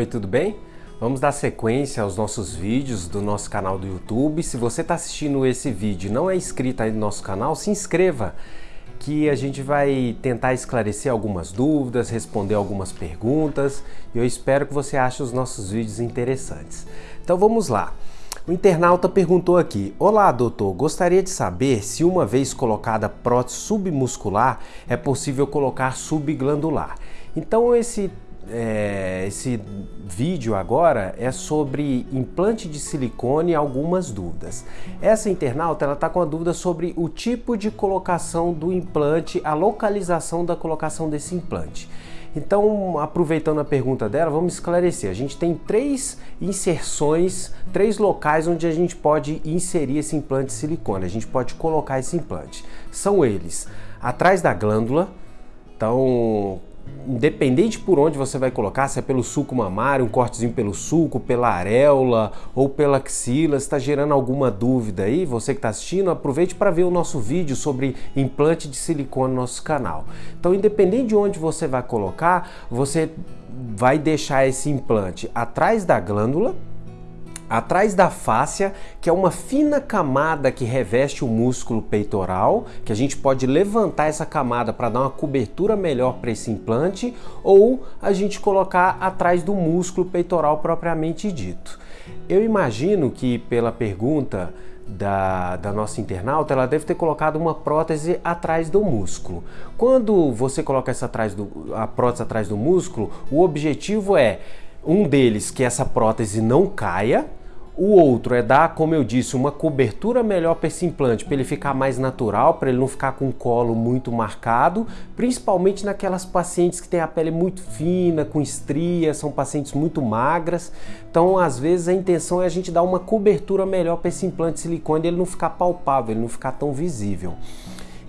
Oi, tudo bem? Vamos dar sequência aos nossos vídeos do nosso canal do YouTube. Se você está assistindo esse vídeo e não é inscrito aí no nosso canal, se inscreva que a gente vai tentar esclarecer algumas dúvidas, responder algumas perguntas e eu espero que você ache os nossos vídeos interessantes. Então vamos lá. O internauta perguntou aqui: Olá, doutor, gostaria de saber se uma vez colocada prótese submuscular é possível colocar subglandular. Então esse é, esse vídeo agora é sobre implante de silicone e algumas dúvidas. Essa internauta ela está com a dúvida sobre o tipo de colocação do implante, a localização da colocação desse implante. Então, aproveitando a pergunta dela, vamos esclarecer. A gente tem três inserções, três locais onde a gente pode inserir esse implante de silicone, a gente pode colocar esse implante. São eles atrás da glândula, então independente por onde você vai colocar, se é pelo suco mamário, um cortezinho pelo suco, pela areola ou pela axila, está gerando alguma dúvida aí, você que está assistindo, aproveite para ver o nosso vídeo sobre implante de silicone no nosso canal. Então, independente de onde você vai colocar, você vai deixar esse implante atrás da glândula, atrás da fáscia, que é uma fina camada que reveste o músculo peitoral, que a gente pode levantar essa camada para dar uma cobertura melhor para esse implante, ou a gente colocar atrás do músculo peitoral propriamente dito. Eu imagino que pela pergunta da, da, nossa internauta, ela deve ter colocado uma prótese atrás do músculo. Quando você coloca essa atrás do, a prótese atrás do músculo, o objetivo é um deles que essa prótese não caia, o outro é dar, como eu disse, uma cobertura melhor para esse implante, para ele ficar mais natural, para ele não ficar com o colo muito marcado, principalmente naquelas pacientes que têm a pele muito fina, com estrias, são pacientes muito magras. Então, às vezes, a intenção é a gente dar uma cobertura melhor para esse implante de silicone, ele não ficar palpável, ele não ficar tão visível.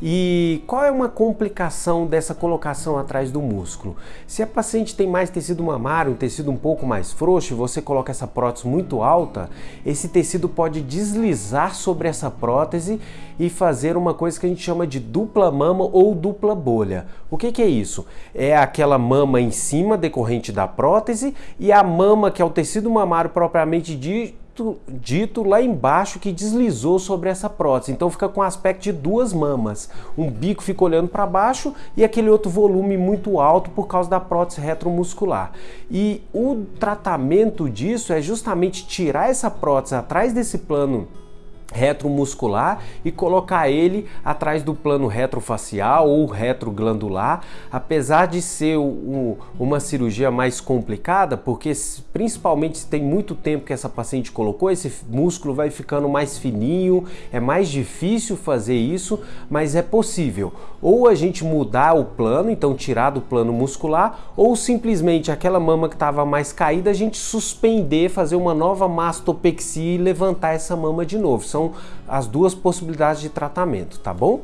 E qual é uma complicação dessa colocação atrás do músculo? Se a paciente tem mais tecido mamário, um tecido um pouco mais frouxo, e você coloca essa prótese muito alta, esse tecido pode deslizar sobre essa prótese e fazer uma coisa que a gente chama de dupla mama ou dupla bolha. O que, que é isso? É aquela mama em cima decorrente da prótese e a mama que é o tecido mamário propriamente dito dito, dito lá embaixo que deslizou sobre essa prótese. Então fica com aspecto de duas mamas. Um bico fica olhando para baixo e aquele outro volume muito alto por causa da prótese retromuscular. E o tratamento disso é justamente tirar essa prótese atrás desse plano retromuscular e colocar ele atrás do plano retrofacial ou retroglandular, apesar de ser um, uma cirurgia mais complicada, porque principalmente se tem muito tempo que essa paciente colocou, esse músculo vai ficando mais fininho, é mais difícil fazer isso, mas é possível. Ou a gente mudar o plano, então tirar do plano muscular, ou simplesmente aquela mama que estava mais caída, a gente suspender, fazer uma nova mastopexia e levantar essa mama de novo. São são as duas possibilidades de tratamento, tá bom?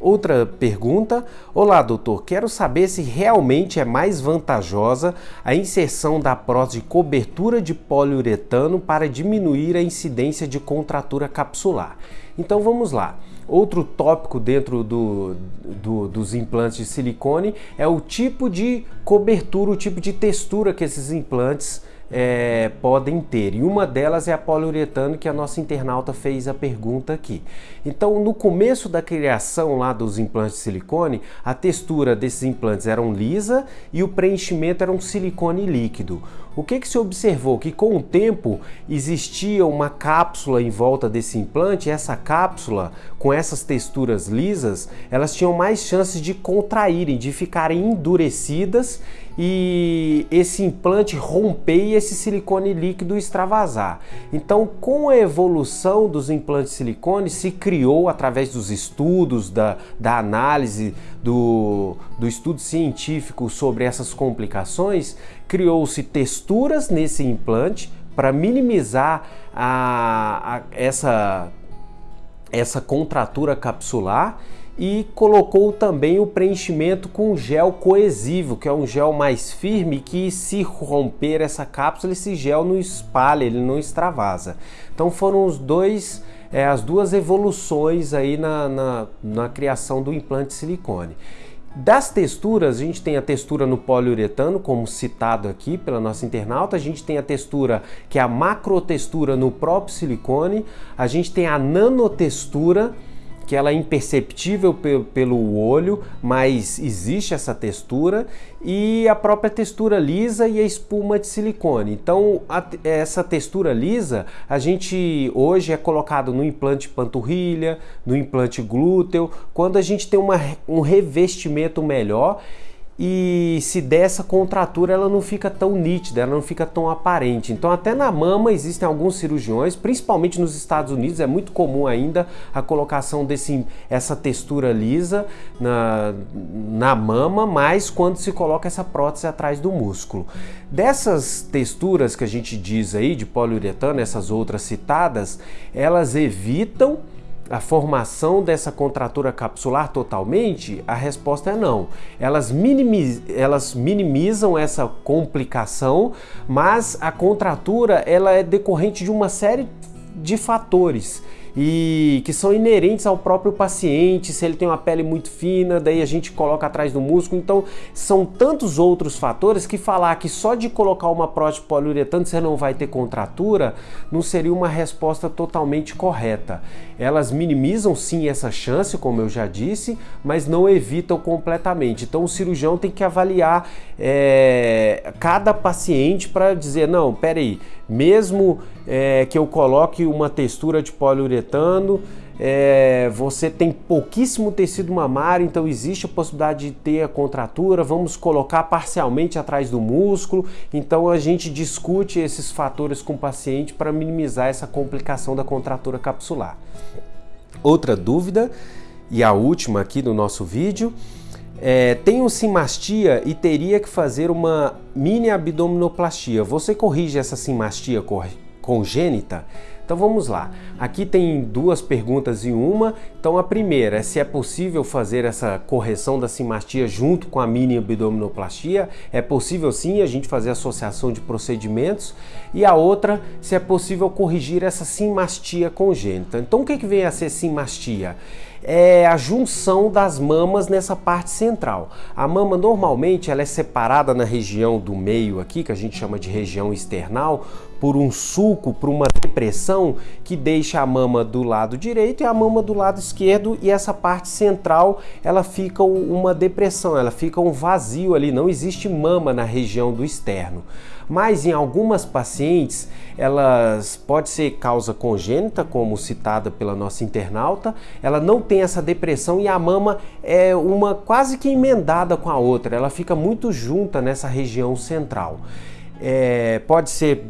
Outra pergunta: Olá, doutor, quero saber se realmente é mais vantajosa a inserção da prótese de cobertura de poliuretano para diminuir a incidência de contratura capsular. Então vamos lá. Outro tópico dentro do, do, dos implantes de silicone é o tipo de cobertura, o tipo de textura que esses implantes é, podem ter. E uma delas é a poliuretano, que a nossa internauta fez a pergunta aqui. Então, no começo da criação lá dos implantes de silicone, a textura desses implantes eram lisa e o preenchimento era um silicone líquido. O que, que se observou? Que com o tempo existia uma cápsula em volta desse implante, essa cápsula, com essas texturas lisas, elas tinham mais chances de contraírem, de ficarem endurecidas e esse implante romper e esse silicone líquido extravasar. Então, com a evolução dos implantes silicone, se criou, através dos estudos, da, da análise, do, do estudo científico sobre essas complicações, criou-se texturas nesse implante para minimizar a, a, essa, essa contratura capsular e colocou também o preenchimento com gel coesivo, que é um gel mais firme que se romper essa cápsula, esse gel não espalha, ele não extravasa. Então foram os dois, é, as duas evoluções aí na, na, na criação do implante silicone. Das texturas, a gente tem a textura no poliuretano, como citado aqui pela nossa internauta, a gente tem a textura que é a macrotextura no próprio silicone, a gente tem a nanotextura, que ela é imperceptível pelo olho, mas existe essa textura, e a própria textura lisa e a espuma de silicone. Então, a, essa textura lisa, a gente hoje é colocado no implante panturrilha, no implante glúteo, quando a gente tem uma, um revestimento melhor e se der essa contratura ela não fica tão nítida, ela não fica tão aparente. Então até na mama existem alguns cirurgiões, principalmente nos Estados Unidos, é muito comum ainda a colocação desse essa textura lisa na, na mama, mas quando se coloca essa prótese atrás do músculo. Dessas texturas que a gente diz aí de poliuretano, essas outras citadas, elas evitam a formação dessa contratura capsular totalmente? A resposta é não. Elas, minimiz, elas minimizam essa complicação, mas a contratura ela é decorrente de uma série de fatores e que são inerentes ao próprio paciente, se ele tem uma pele muito fina, daí a gente coloca atrás do músculo. Então, são tantos outros fatores que falar que só de colocar uma prótese poliuretano você não vai ter contratura não seria uma resposta totalmente correta. Elas minimizam sim essa chance, como eu já disse, mas não evitam completamente. Então, o cirurgião tem que avaliar é, cada paciente para dizer: não, peraí, mesmo é, que eu coloque uma textura de poliuretano, é, você tem pouquíssimo tecido mamário, então existe a possibilidade de ter a contratura, vamos colocar parcialmente atrás do músculo, então a gente discute esses fatores com o paciente para minimizar essa complicação da contratura capsular. Outra dúvida, e a última aqui do nosso vídeo, é, tenho simastia e teria que fazer uma mini abdominoplastia. Você corrige essa simastia congênita? Então vamos lá. Aqui tem duas perguntas em uma. Então a primeira é se é possível fazer essa correção da simastia junto com a mini abdominoplastia. É possível sim a gente fazer associação de procedimentos. E a outra, se é possível corrigir essa simastia congênita. Então o que, que vem a ser simastia? É a junção das mamas nessa parte central. A mama normalmente ela é separada na região do meio aqui, que a gente chama de região external, por um sulco, por uma depressão que deixa a mama do lado direito e a mama do lado esquerdo e essa parte central ela fica uma depressão, ela fica um vazio ali, não existe mama na região do externo mas em algumas pacientes elas pode ser causa congênita, como citada pela nossa internauta, ela não tem essa depressão e a mama é uma quase que emendada com a outra, ela fica muito junta nessa região central. É, pode ser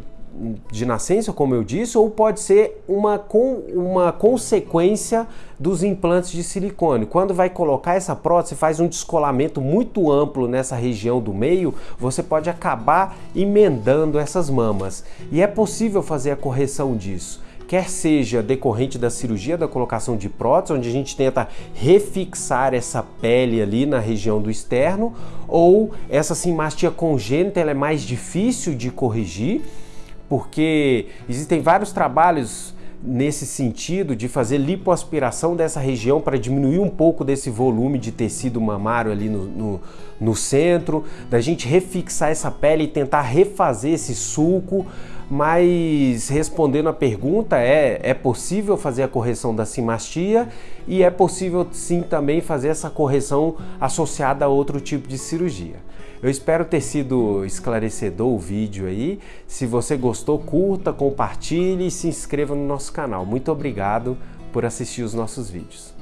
de nascença, como eu disse, ou pode ser uma, com, uma consequência dos implantes de silicone. Quando vai colocar essa prótese, faz um descolamento muito amplo nessa região do meio, você pode acabar emendando essas mamas. E é possível fazer a correção disso quer seja decorrente da cirurgia da colocação de prótese, onde a gente tenta refixar essa pele ali na região do externo, ou essa simastia congênita ela é mais difícil de corrigir porque existem vários trabalhos nesse sentido de fazer lipoaspiração dessa região para diminuir um pouco desse volume de tecido mamário ali no, no, no, centro, da gente refixar essa pele e tentar refazer esse sulco, mas respondendo a pergunta, é, é possível fazer a correção da simastia e é possível sim também fazer essa correção associada a outro tipo de cirurgia. Eu espero ter sido esclarecedor o vídeo aí. Se você gostou, curta, compartilhe e se inscreva no nosso canal. Muito obrigado por assistir os nossos vídeos.